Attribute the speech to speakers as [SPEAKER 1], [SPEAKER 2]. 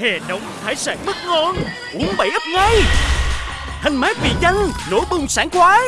[SPEAKER 1] Hè nóng, hải sản mất ngon, Uống bảy ấp ngay. Thanh mát vị danh Nổi bùng sản khoái